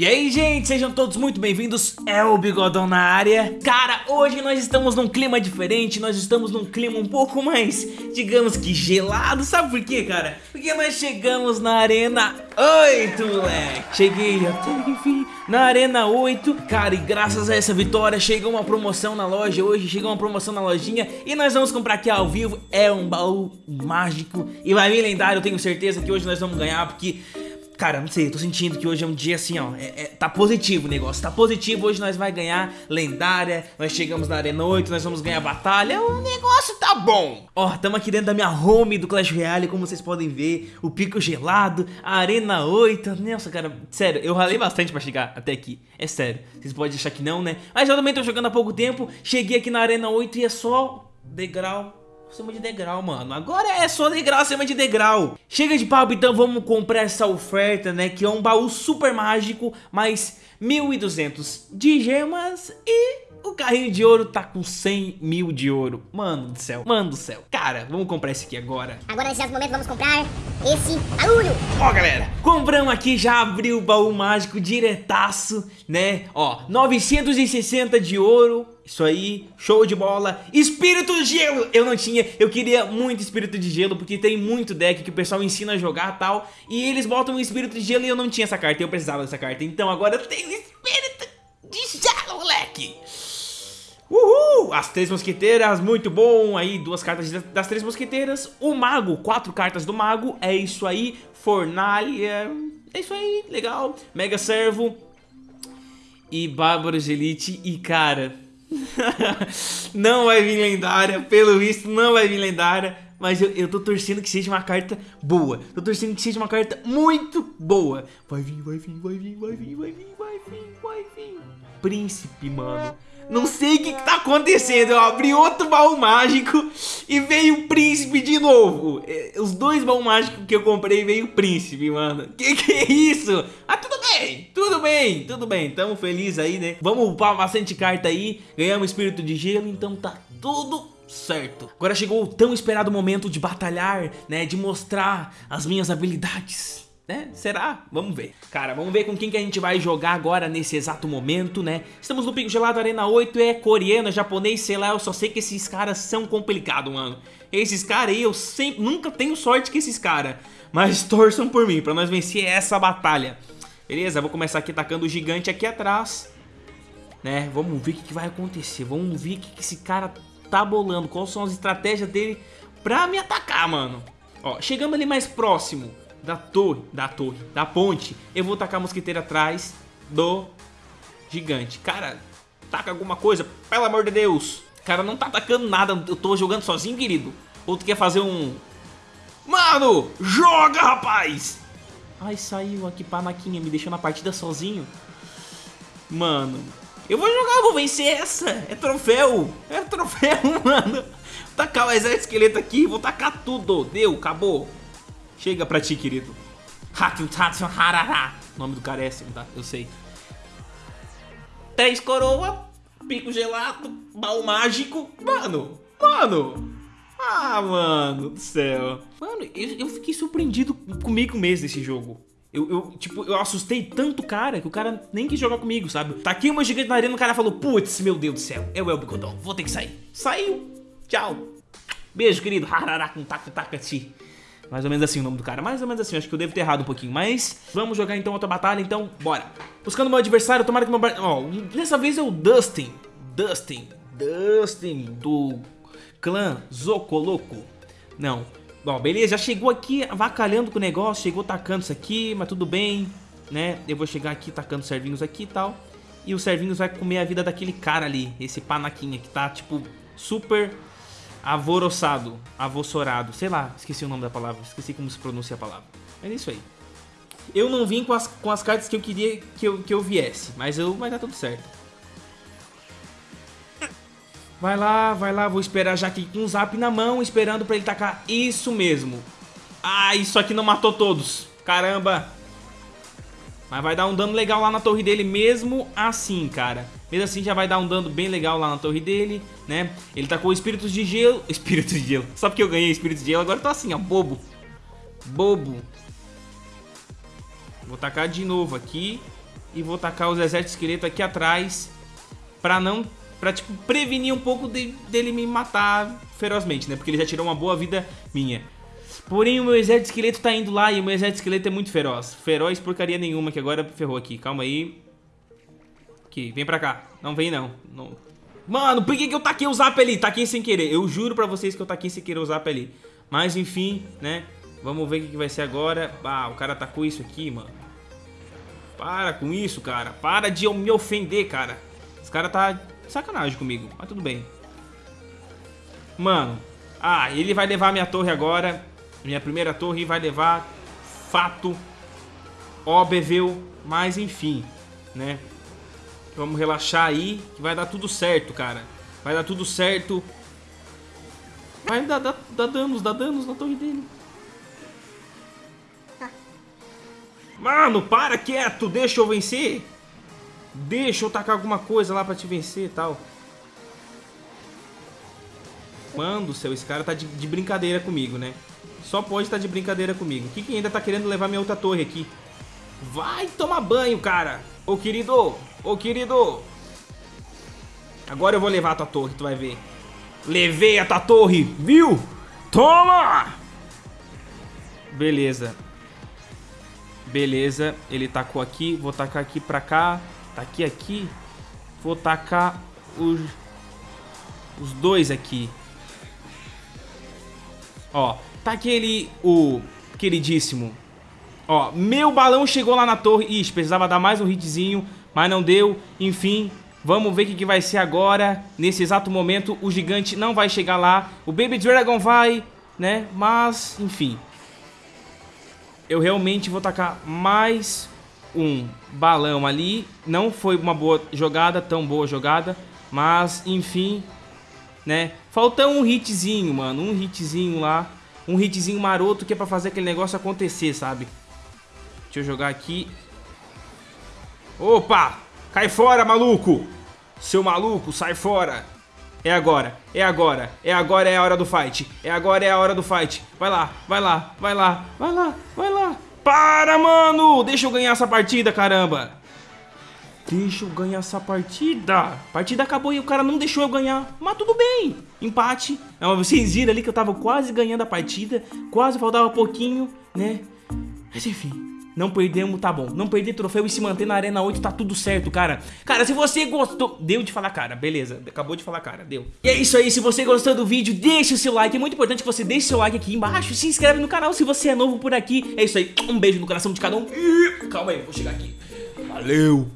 E aí, gente, sejam todos muito bem-vindos, é o Bigodão na área. Cara, hoje nós estamos num clima diferente, nós estamos num clima um pouco mais, digamos que gelado. Sabe por quê, cara? Porque nós chegamos na Arena 8, moleque. Cheguei até enfim na Arena 8. Cara, e graças a essa vitória chegou uma promoção na loja hoje, chegou uma promoção na lojinha e nós vamos comprar aqui ao vivo. É um baú mágico e vai vir lendário, eu tenho certeza que hoje nós vamos ganhar porque... Cara, não sei, eu tô sentindo que hoje é um dia assim, ó, é, é, tá positivo o negócio, tá positivo, hoje nós vai ganhar lendária, nós chegamos na Arena 8, nós vamos ganhar batalha, o negócio tá bom. Ó, tamo aqui dentro da minha home do Clash Royale, como vocês podem ver, o pico gelado, a Arena 8, nossa, cara, sério, eu ralei bastante pra chegar até aqui, é sério, vocês podem achar que não, né, mas eu também tô jogando há pouco tempo, cheguei aqui na Arena 8 e é só degrau acima de degrau, mano. Agora é só degrau acima de degrau. Chega de papo, então vamos comprar essa oferta, né? Que é um baú super mágico, mais 1.200 de gemas e o carrinho de ouro tá com 100 mil de ouro. Mano do céu, mano do céu. Cara, vamos comprar esse aqui agora. Agora, nesse momento, vamos comprar esse barulho. Ó, galera, compramos aqui, já abriu o baú mágico diretaço, né? Ó, 960 de ouro. Isso aí, show de bola Espírito de gelo, eu não tinha Eu queria muito espírito de gelo Porque tem muito deck que o pessoal ensina a jogar e tal E eles botam um espírito de gelo e eu não tinha essa carta Eu precisava dessa carta Então agora eu tenho espírito de gelo, moleque As Três Mosqueteiras, muito bom. Aí, duas cartas das Três Mosqueteiras. O Mago, quatro cartas do Mago. É isso aí. Fornalha. É isso aí, legal. Mega Servo. E Bárbaros Elite. E, cara... não vai vir lendária. Pelo visto, não vai vir lendária. Mas eu, eu tô torcendo que seja uma carta boa. Tô torcendo que seja uma carta muito boa. Vai vir, vai vir, vai vir, vai vir, vai vir, vai vir, vai vir. Príncipe, mano. Não sei o que, que tá acontecendo. Eu abri outro baú mágico e veio o príncipe de novo. É, os dois baús mágicos que eu comprei veio o príncipe, mano. Que que é isso? Ah, tudo bem, tudo bem, tudo bem. Tamo feliz aí, né? Vamos upar bastante carta aí. Ganhamos espírito de gelo, então tá tudo certo. Agora chegou o tão esperado momento de batalhar, né? De mostrar as minhas habilidades né? Será? Vamos ver. Cara, vamos ver com quem que a gente vai jogar agora nesse exato momento, né? Estamos no Pico Gelado Arena 8, é coreano, é japonês, sei lá, eu só sei que esses caras são complicados, mano. Esses caras aí, eu sempre, nunca tenho sorte com esses caras. Mas torçam por mim, pra nós vencer essa batalha. Beleza, vou começar aqui atacando o gigante aqui atrás. Né, vamos ver o que, que vai acontecer. Vamos ver o que, que esse cara tá bolando. Quais são as estratégias dele pra me atacar, mano. Ó, chegamos ali mais próximo da torre, da torre, da ponte, eu vou tacar a mosquiteira atrás do gigante. Cara, taca alguma coisa, pelo amor de Deus. Cara, não tá atacando nada, eu tô jogando sozinho, querido. Ou tu quer fazer um... Mano, joga, rapaz! Ai, saiu aqui panaquinha, me deixou na partida sozinho. Mano, eu vou jogar, eu vou vencer essa. É troféu, é troféu, mano. Vou tacar o exército esqueleto aqui, vou tacar tudo. Deu, acabou. Chega pra ti, querido. O nome do cara é assim, tá? Eu sei. Três coroa, pico gelado, baú mágico. Mano, mano. Ah, mano do céu. Mano, eu, eu fiquei surpreendido comigo mesmo nesse jogo. Eu, eu, tipo, eu assustei tanto o cara que o cara nem quis jogar comigo, sabe? Tá aqui uma gigante na arena, o cara falou, putz, meu Deus do céu, é o Bigodão, vou ter que sair. Saiu. Tchau. Beijo, querido. Harará com taca, taca, ti. Mais ou menos assim o nome do cara, mais ou menos assim, acho que eu devo ter errado um pouquinho Mas vamos jogar então outra batalha, então bora. Buscando meu adversário, tomara que meu... Ó, oh, dessa vez é o Dustin. Dustin, Dustin do clã Zocoloco. Não, bom, beleza, já chegou aqui avacalhando com o negócio Chegou tacando isso aqui, mas tudo bem Né, eu vou chegar aqui tacando servinhos aqui e tal. E o servinhos vai comer a vida daquele cara ali Esse panaquinha que tá, tipo, super Avoroçado, avossorado, sei lá, esqueci o nome da palavra, esqueci como se pronuncia a palavra. Mas é isso aí. Eu não vim com as, com as cartas que eu queria que eu, que eu viesse, mas eu, vai dar tudo certo. Vai lá, vai lá, vou esperar já aqui com um zap na mão, esperando pra ele tacar isso mesmo. Ah, isso aqui não matou todos, caramba. Mas vai dar um dano legal lá na torre dele mesmo assim, cara. Mesmo assim já vai dar um dano bem legal lá na torre dele, né? Ele tá com espíritos de gelo. Espíritos de gelo. Só porque eu ganhei espíritos de gelo, agora eu tô assim, ó, bobo. Bobo. Vou tacar de novo aqui. e vou tacar os exércitos esqueleto aqui atrás pra não... Pra, tipo, prevenir um pouco de, dele me matar ferozmente, né? Porque ele já tirou uma boa vida minha. Porém, o meu exército esqueleto tá indo lá e o meu exército esqueleto é muito feroz. Feroz porcaria nenhuma, que agora ferrou aqui. Calma aí. Aqui, vem pra cá. Não vem, não. não. Mano, por que, que eu taquei o zap ali? Taquei sem querer. Eu juro pra vocês que eu taquei sem querer o zap ali. Mas, enfim, né? Vamos ver o que, que vai ser agora. Ah, o cara tacou isso aqui, mano. Para com isso, cara. Para de me ofender, cara. Esse cara tá sacanagem comigo, mas tudo bem. Mano, ah, ele vai levar minha torre agora. Minha primeira torre vai levar fato óbvio, mas enfim, né? Vamos relaxar aí, que vai dar tudo certo, cara. Vai dar tudo certo. Vai dar, dar, dar danos, dar danos na torre dele. Mano, para quieto, deixa eu vencer. Deixa eu tacar alguma coisa lá pra te vencer e tal. Mano do céu, esse cara tá de, de brincadeira comigo, né? Só pode estar tá de brincadeira comigo. O que, que ainda tá querendo levar minha outra torre aqui? Vai tomar banho, cara. Ô, querido. Ô, querido. Agora eu vou levar a tua torre, tu vai ver. Levei a tua torre, viu? Toma! Beleza. Beleza, ele tacou aqui. Vou tacar aqui pra cá. Tá aqui, aqui. Vou tacar os, os dois aqui. Ó, tá aquele, o queridíssimo. Ó, meu balão chegou lá na torre. Ixi, precisava dar mais um hitzinho, mas não deu. Enfim, vamos ver o que, que vai ser agora. Nesse exato momento, o gigante não vai chegar lá. O Baby Dragon vai, né? Mas, enfim. Eu realmente vou tacar mais um balão ali. Não foi uma boa jogada, tão boa jogada. Mas, enfim, né? Falta um hitzinho, mano. Um hitzinho lá. Um hitzinho maroto que é pra fazer aquele negócio acontecer, sabe? Deixa eu jogar aqui. Opa! Cai fora, maluco! Seu maluco, sai fora! É agora, é agora, é agora é a hora do fight. É agora é a hora do fight. Vai lá, vai lá, vai lá, vai lá, vai lá. Para, mano! Deixa eu ganhar essa partida, caramba! Deixa eu ganhar essa partida. Partida acabou e o cara não deixou eu ganhar. Mas tudo bem. Empate. É vocês viram ali que eu tava quase ganhando a partida. Quase faltava pouquinho, né? Mas enfim. Não perdemos, tá bom. Não perder troféu e se manter na Arena 8 tá tudo certo, cara. Cara, se você gostou... Deu de falar cara, beleza. Acabou de falar cara, deu. E é isso aí, se você gostou do vídeo, deixa o seu like. É muito importante que você deixe seu like aqui embaixo. Se inscreve no canal se você é novo por aqui. É isso aí. Um beijo no coração de cada um. Calma aí, vou chegar aqui. Valeu.